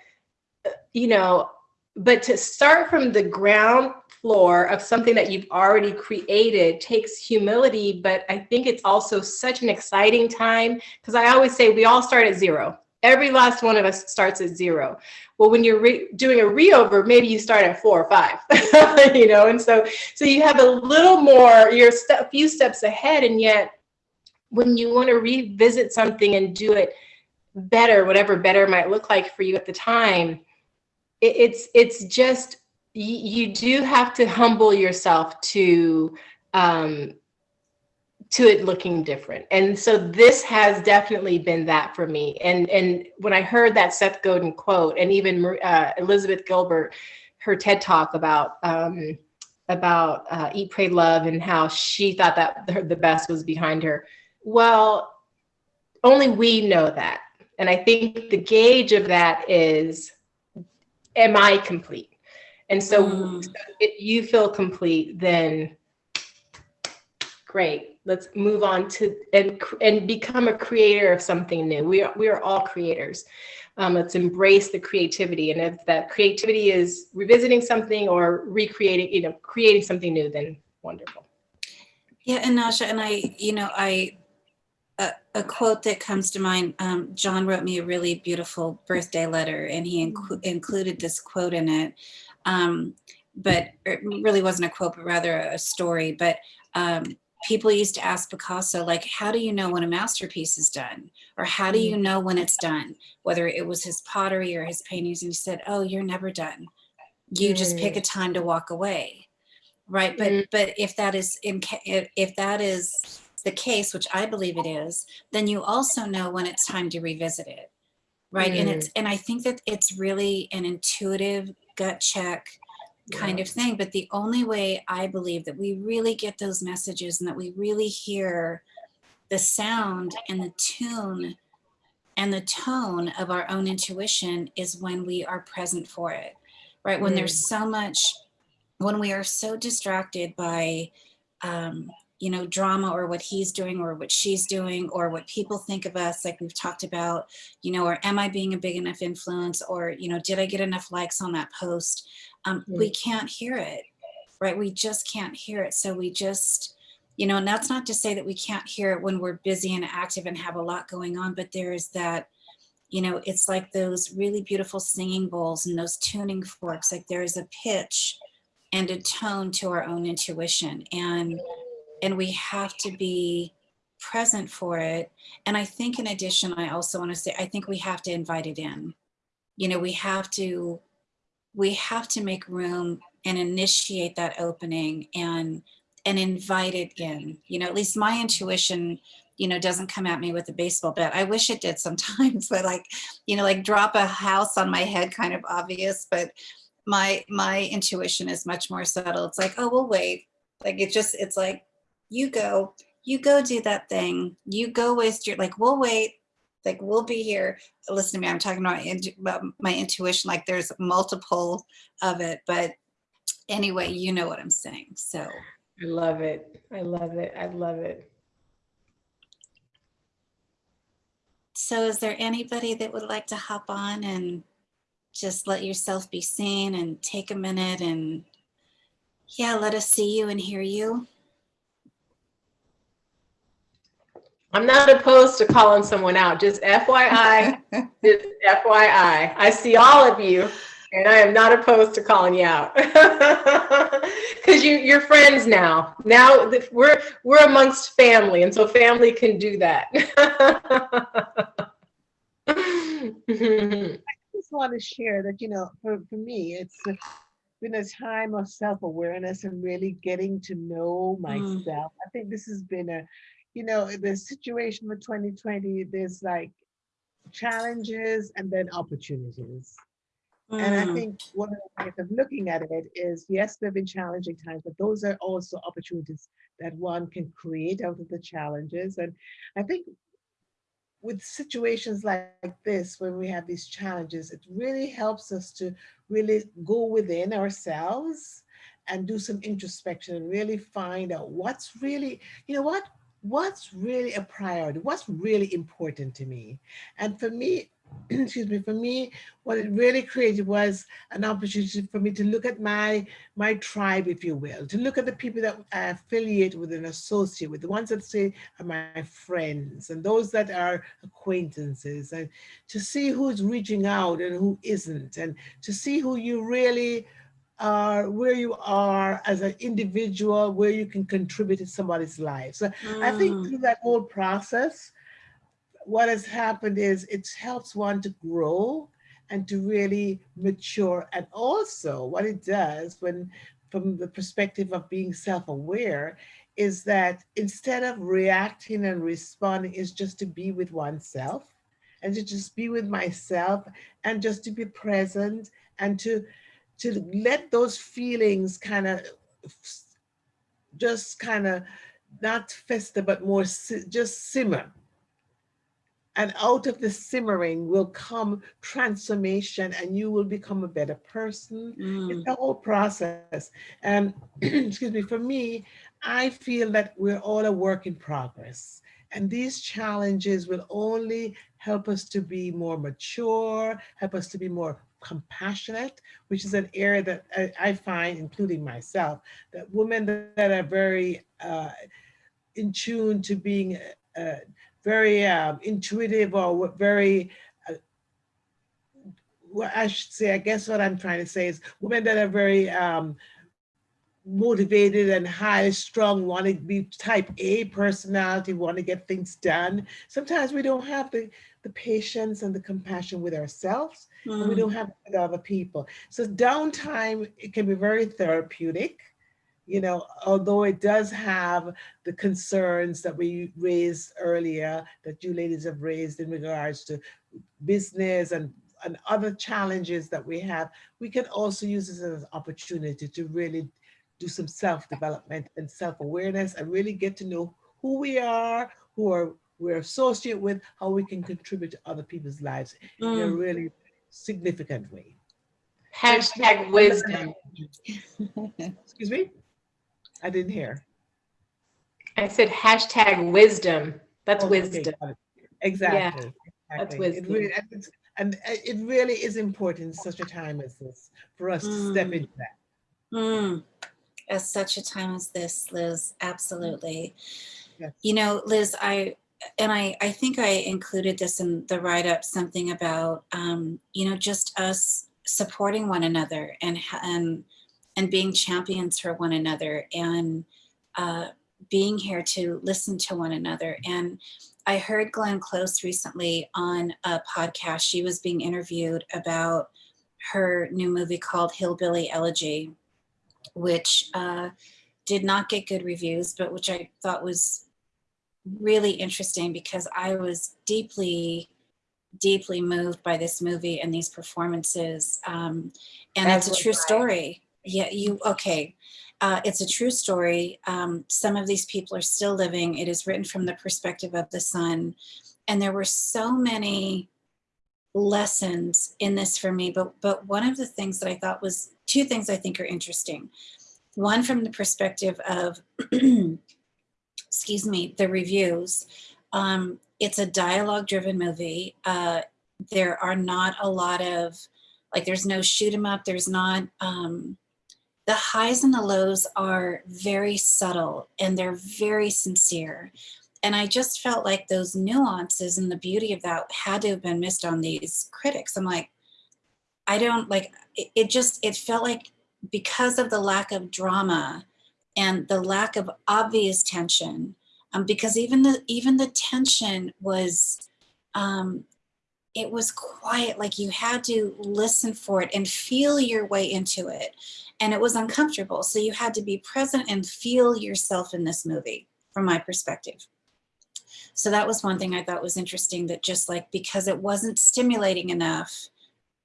you know, but to start from the ground floor of something that you've already created takes humility, but I think it's also such an exciting time because I always say we all start at zero. Every last one of us starts at zero. Well, when you're re doing a reover, maybe you start at four or five, you know, and so so you have a little more, you're a step, few steps ahead, and yet when you want to revisit something and do it better, whatever better might look like for you at the time, it's it's just you, do have to humble yourself to um, to it looking different. And so this has definitely been that for me. And and when I heard that Seth Godin quote, and even uh, Elizabeth Gilbert, her TED talk about um, about uh, Eat, Pray, Love, and how she thought that the best was behind her. Well, only we know that. And I think the gauge of that is, am I complete? And so Mm. if you feel complete, then great. Let's move on to and and become a creator of something new. We are we are all creators. Um, let's embrace the creativity. And if that creativity is revisiting something or recreating, you know, creating something new, then wonderful. Yeah, and Naja, and I, you know, I, a, quote that comes to mind, um, John wrote me a really beautiful birthday letter and he inclu- included this quote in it. Um, but it really wasn't a quote, but rather a story. But um, people used to ask Picasso, like, how do you know when a masterpiece is done? Or how do you know when it's done? Whether it was his pottery or his paintings. And he said, oh, you're never done. You just pick a time to walk away right but Mm. but if that is in if that is the case which i believe it is then you also know when it's time to revisit it right? And it's and i think that it's really an intuitive gut check kind of thing but the only way i believe that we really get those messages and that we really hear the sound and the tune And the tone of our own intuition is when we are present for it, right? When there's so much, when we are so distracted by, um, you know, drama or what he's doing or what she's doing or what people think of us, like we've talked about, you know, or am I being a big enough influence or, you know, did I get enough likes on that post? Um, We can't hear it, right? We just can't hear it. So we just, you know, and that's not to say that we can't hear it when we're busy and active and have a lot going on, but there is that, you know, it's like those really beautiful singing bowls and those tuning forks, like there is a pitch and a tone to our own intuition. And, and we have to be present for it. And I think in addition, I also want to say, I think we have to invite it in. You know, we have to, we have to make room and initiate that opening and and invite it in. You know, at least my intuition, you know, doesn't come at me with a baseball bat. I wish it did sometimes, but like, you know, like drop a house on my head, kind of obvious, but my my intuition is much more subtle. It's like, oh, we'll wait. Like it just, it's like, you go, you go do that thing. You go waste your, like, we'll wait. Like we'll be here. Listen to me, I'm talking about, about my intuition, like there's multiple of it, but anyway, you know what I'm saying. So I love it. I love it. I love it. So is there anybody that would like to hop on and just let yourself be seen and take a minute and yeah, let us see you and hear you? I'm not opposed to calling someone out. Just FYI, just FYI. I see all of you and I am not opposed to calling you out because you you're friends now. Now we're we're amongst family, and so family can do that. I just want to share that you know, for for me, it's been a time of self-awareness and really getting to know myself. Mm. I think this has been a, you know, the situation for 2020. There's like challenges and then opportunities. Mm. And I mm. think one of the ways of looking at it is, yes, there have been challenging times, but those are also opportunities that one can create out of the challenges. And I think with situations like, this, when we have these challenges, it really helps us to really go within ourselves and do some introspection and really find out what's really, you know what, what's really a priority, what's really important to me. And for me, excuse me, for me, what it really created was an opportunity for me to look at my my tribe, if you will, to look at the people that I affiliate with and associate with, the ones that say are my friends and those that are acquaintances, and to see who's reaching out and who isn't, and to see who you really are, where you are as an individual, where you can contribute to somebody's life. So mm. I think mm. through that whole process, what has happened is it helps one to grow and to really mature. And also what it does when, from the perspective of being self-aware, is that instead of reacting and responding is just to be with oneself and to just be with myself and just to be present and to to let those feelings kind of just kind of not fester but more just simmer and out of the simmering will come transformation and you will become a better person. Mm. It's the whole process. And excuse me, for me, I feel that we're all a work in progress. And these challenges will only help us to be more mature, help us to be more compassionate, which is an area that I, I find, including myself, that women that are very uh, in tune to being uh, very um, intuitive or very, uh, well, I should say, I guess what I'm trying to say is women that are very um, motivated and high strong, want to be type A personality, want to get things done. Sometimes we don't have the, the patience and the compassion with ourselves, mm. and we don't have with other people. So downtime, it can be very therapeutic you know, although it does have the concerns that we raised earlier, that you ladies have raised in regards to business and, and other challenges that we have, we can also use this as an opportunity to really do some self-development and self-awareness and really get to know who we are, who are we're associated with, how we can contribute to other people's lives in a Mm. really significant way. Hashtag wisdom. Excuse me? I didn't hear. I said hashtag wisdom. That's Oh, okay, wisdom. got it. Exactly. that's exactly. It wisdom. really- And it's- and uh, it really is important in such a time as this for us to step Mm. into that. Mm. At such a time as this, Liz, absolutely. Yes. You know, Liz, I and I, I think I included this in the write-up, something about um, you know, just us supporting one another and and and being champions for one another and uh, being here to listen to one another. And I heard Glenn Close recently on a podcast. She was being interviewed about her new movie called Hillbilly Elegy which uh, did not get good reviews, but which I thought was really interesting because I was deeply, deeply moved by this movie and these performances. Um, and As it's a true I. story. Yeah, you, okay. Uh, it's a true story. Um, some of these people are still living. It is written from the perspective of the son. And there were so many lessons in this for me but but one of the things that i thought was two things i think are interesting one from the perspective of excuse me the reviews um, it's a dialogue driven movie uh, there are not a lot of like there's no shoot 'em up there's not um, the highs and the lows are very subtle and they're very sincere and I just felt like those nuances and the beauty of that had to have been missed on these critics. I'm like, I don't like it, it just it felt like because of the lack of drama and the lack of obvious tension, um, because even the even the tension was um it was quiet, like you had to listen for it and feel your way into it. And it was uncomfortable. So you had to be present and feel yourself in this movie, from my perspective. So that was one thing I thought was interesting that just like because it wasn't stimulating enough,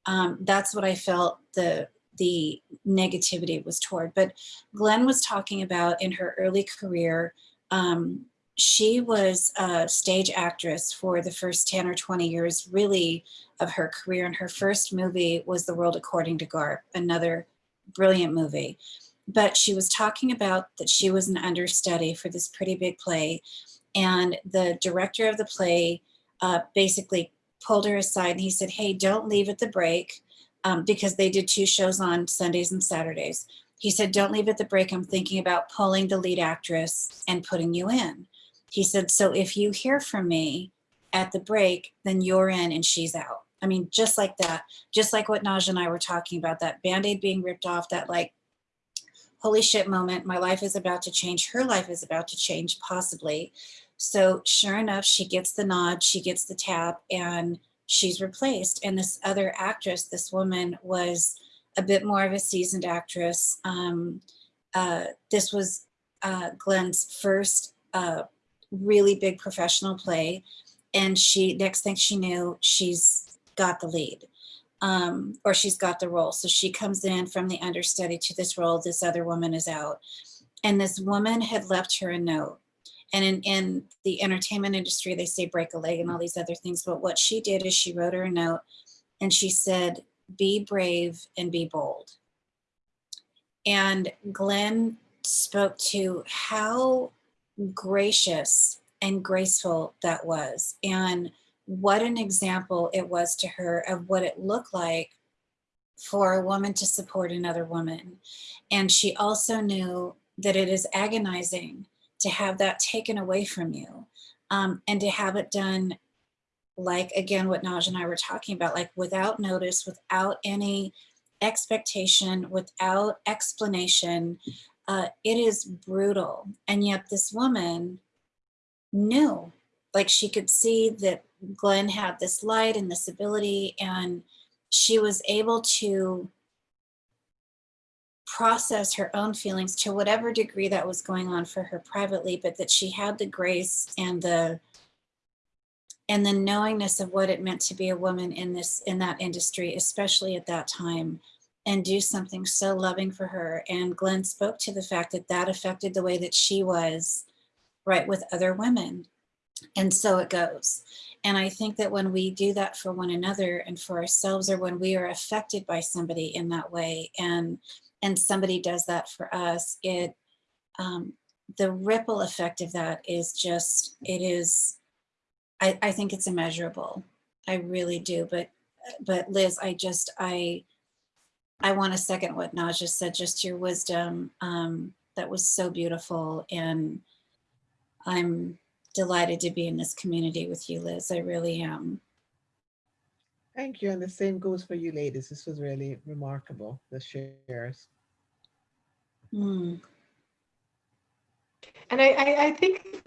um, that's what I felt the the negativity was toward. But Glenn was talking about in her early career, um, she was a stage actress for the first 10 or 20 years really of her career. And her first movie was The World According to Garp, another brilliant movie. But she was talking about that she was an understudy for this pretty big play and the director of the play uh, basically pulled her aside and he said, Hey, don't leave at the break um, because they did two shows on Sundays and Saturdays. He said, Don't leave at the break. I'm thinking about pulling the lead actress and putting you in. He said, So if you hear from me at the break, then you're in and she's out. I mean, just like that, just like what Naja and I were talking about, that band aid being ripped off, that like, holy shit moment, my life is about to change, her life is about to change, possibly. So sure enough, she gets the nod, she gets the tap, and she's replaced. And this other actress, this woman, was a bit more of a seasoned actress. Um, uh, this was uh, Glenn's first uh, really big professional play, and she next thing she knew, she's got the lead. Um, or she's got the role. So she comes in from the understudy to this role. This other woman is out. And this woman had left her a note and in, in the entertainment industry they say break a leg and all these other things but what she did is she wrote her a note and she said be brave and be bold. And glenn spoke to how gracious and graceful that was and what an example it was to her of what it looked like for a woman to support another woman. And she also knew that it is agonizing to have that taken away from you um, and to have it done like again what Naj and I were talking about like without notice without any expectation without explanation uh, it is brutal. And yet this woman knew like she could see that Glenn had this light and this ability and she was able to process her own feelings to whatever degree that was going on for her privately but that she had the grace and the and the knowingness of what it meant to be a woman in this in that industry especially at that time and do something so loving for her and glenn spoke to the fact that that affected the way that she was right with other women And so it goes. And I think that when we do that for one another and for ourselves, or when we are affected by somebody in that way, and and somebody does that for us, it um, the ripple effect of that is just it is. I, I think it's immeasurable. I really do. But but Liz, I just I I want to second what Naja said. Just your wisdom. Um, that was so beautiful, and I'm delighted to be in this community with you, Liz. I really am. Thank you. And the same goes for you ladies. This was really remarkable, the shares. Mm, And I, I, I think,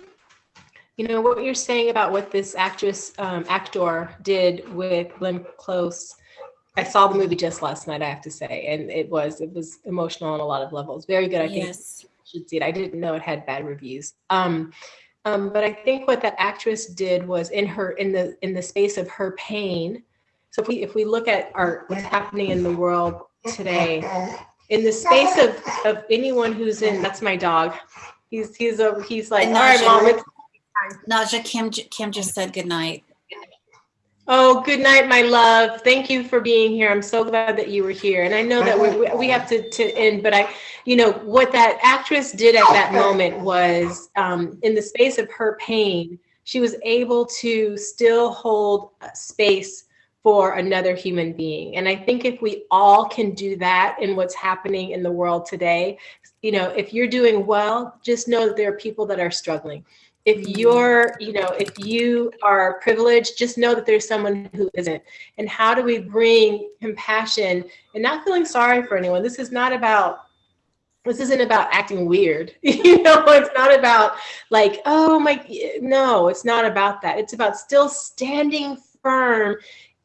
you know, what you're saying about what this actress, um, actor did with Glenn Close. I saw the movie just last night, I have to say, and it was, it was emotional on a lot of levels. Very good. I think yes. you should see it. I didn't know it had bad reviews. Um, um, but I think what that actress did was in her, in the, in the space of her pain. So if we, if we look at our, what's happening in the world today, in the space of, of anyone who's in, that's my dog. He's, he's, a, he's like, all right, mom, it's Naja, Kim, Kim just said good night. Oh, good night, my love. Thank you for being here. I'm so glad that you were here. And I know that we, we- we have to, to end, but I, you know, what that actress did at that moment was, um, in the space of her pain, she was able to still hold uh, space for another human being. And I think if we all can do that in what's happening in the world today, you know, if you're doing well, just know that there are people that are struggling. If mm-hmm. you're you know if you are privileged just know that there's someone who isn't. And how do we bring compassion and not feeling sorry for anyone? This is not about this isn't about acting weird. You know it's not about like oh my no it's not about that. It's about still standing firm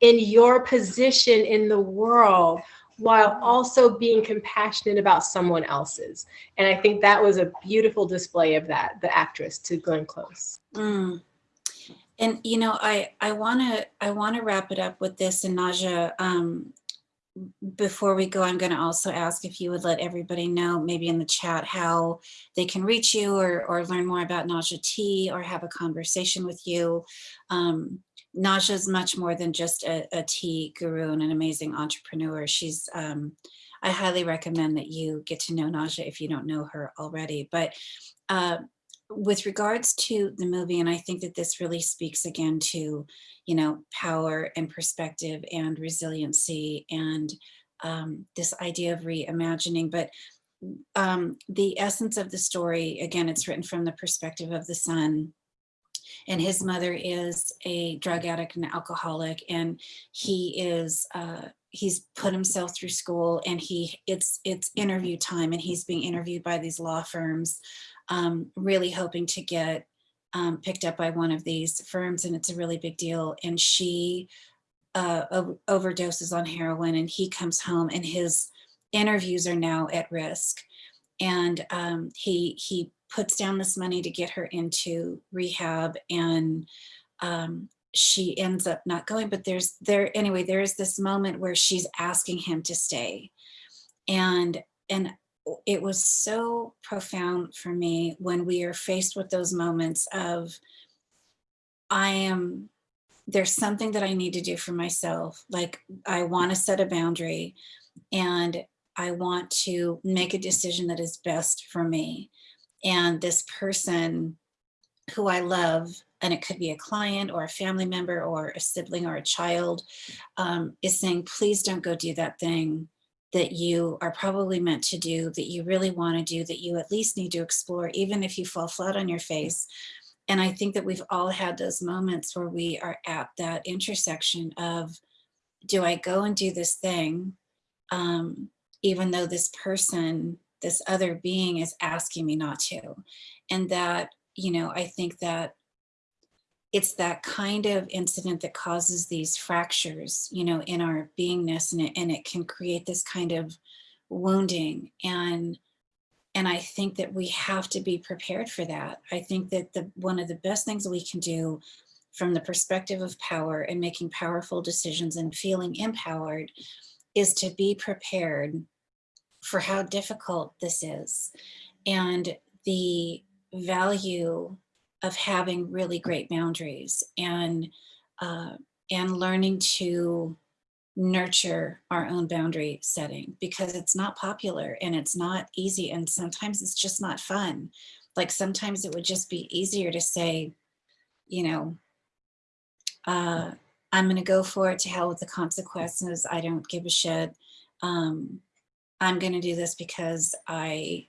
in your position in the world while also being compassionate about someone else's and I think that was a beautiful display of that, the actress to Glenn Close. Mm. And you know, I I want to I want to wrap it up with this and Naja. Um, before we go, I'm going to also ask if you would let everybody know, maybe in the chat, how they can reach you or or learn more about Naja Tea or have a conversation with you. Um, Naja is much more than just a, a tea guru and an amazing entrepreneur. She's um, I highly recommend that you get to know Naja if you don't know her already. But uh, with regards to the movie, and I think that this really speaks again to, you know, power and perspective and resiliency and um, this idea of reimagining. But um, the essence of the story, again, it's written from the perspective of the son and his mother is a drug addict and alcoholic and he is uh, he's put himself through school and he it's it's interview time and he's being interviewed by these law firms um, really hoping to get um, picked up by one of these firms and it's a really big deal. And she uh, overdoses on heroin and he comes home and his interviews are now at risk. And um, he he puts down this money to get her into rehab and um, she ends up not going but there's there anyway there is this moment where she's asking him to stay. And and it was so profound for me when we are faced with those moments of i am there's something that i need to do for myself. Like i want to set a boundary and i want to make a decision that is best for me and this person who I love, and it could be a client or a family member or a sibling or a child, um, is saying, please don't go do that thing that you are probably meant to do, that you really want to do, that you at least need to explore, even if you fall flat on your face. And I think that we've all had those moments where we are at that intersection of, do I go and do this thing, um, even though this person this other being is asking me not to. And that, you know, I think that it's that kind of incident that causes these fractures, you know, in our beingness and it, and it can create this kind of wounding. And and I think that we have to be prepared for that. I think that the one of the best things we can do from the perspective of power and making powerful decisions and feeling empowered is to be prepared for how difficult this is and the value of having really great boundaries and uh, and learning to nurture our own boundary setting because it's not popular and it's not easy and sometimes it's just not fun. Like sometimes it would just be easier to say, you know, uh, I'm going to go for it to hell with the consequences. I don't give a shit. Um, I'm going to do this because I,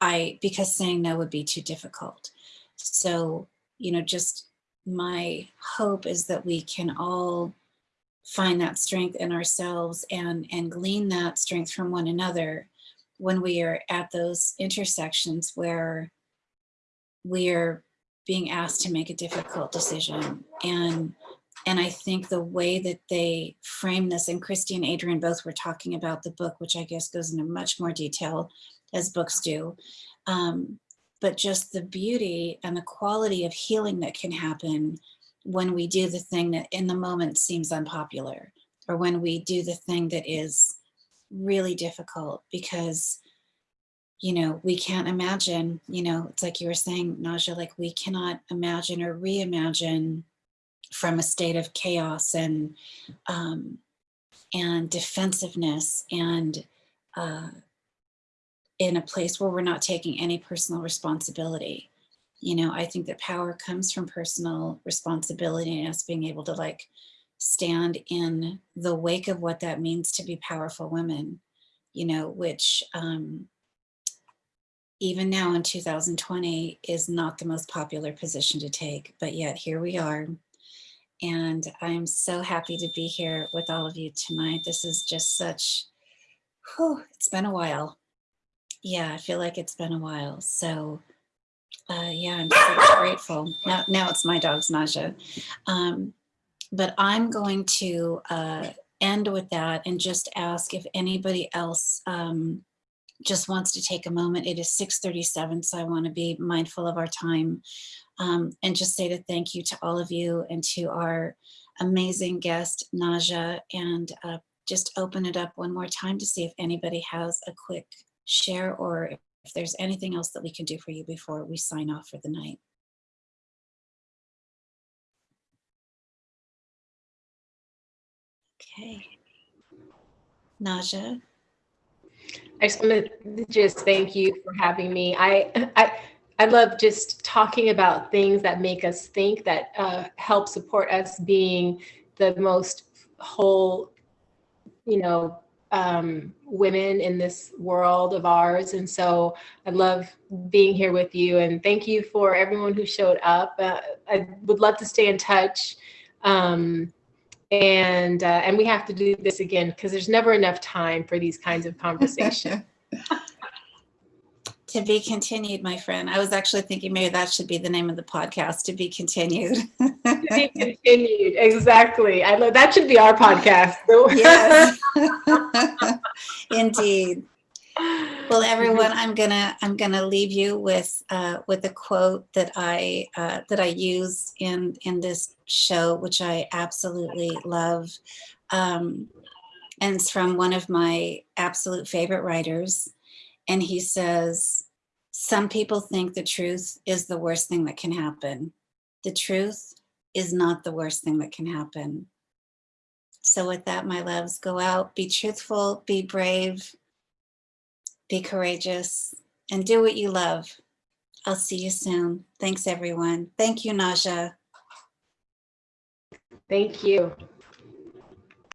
I, because saying no would be too difficult. So, you know, just my hope is that we can all find that strength in ourselves and, and glean that strength from one another when we are at those intersections where we are being asked to make a difficult decision. And, and I think the way that they frame this, and Christy and Adrian both were talking about the book, which I guess goes into much more detail as books do. Um, but just the beauty and the quality of healing that can happen when we do the thing that in the moment seems unpopular or when we do the thing that is really difficult because you know we can't imagine you know it's like you were saying Naja like we cannot imagine or reimagine from a state of chaos and um, and defensiveness and uh, in a place where we're not taking any personal responsibility you know, I think that power comes from personal responsibility and us being able to like stand in the wake of what that means to be powerful women, you know, which um, even now in 2020 is not the most popular position to take, but yet here we are. And I'm so happy to be here with all of you tonight. This is just such, whew, it's been a while. Yeah, I feel like it's been a while. So uh, yeah, I'm so grateful. Now, now it's my dog's Naja. Um, but I'm going to uh, end with that and just ask if anybody else um, just wants to take a moment. It is 6.37, so I want to be mindful of our time um, and just say to thank you to all of you and to our amazing guest, Naja, and uh, just open it up one more time to see if anybody has a quick share or if there's anything else that we can do for you before we sign off for the night. Okay. Naja. I just want to just thank you for having me. I, I, I love just talking about things that make us think that uh, help support us being the most whole, you know, um, women in this world of ours. And so I love being here with you and thank you for everyone who showed up. Uh, I would love to stay in touch. Um, and, uh, and we have to do this again because there's never enough time for these kinds of conversations. To be continued, my friend. I was actually thinking maybe that should be the name of the podcast, to be continued. to be continued, exactly. I love that should be our podcast. yes. Indeed. Well, everyone, I'm gonna I'm gonna leave you with uh, with a quote that I uh, that I use in in this show, which I absolutely love, um, and it's from one of my absolute favorite writers, and he says, some people think the truth is the worst thing that can happen. The truth is not the worst thing that can happen. So with that, my loves, go out, be truthful, be brave, be courageous, and do what you love. I'll see you soon. Thanks, everyone. Thank you, Naja. Thank you.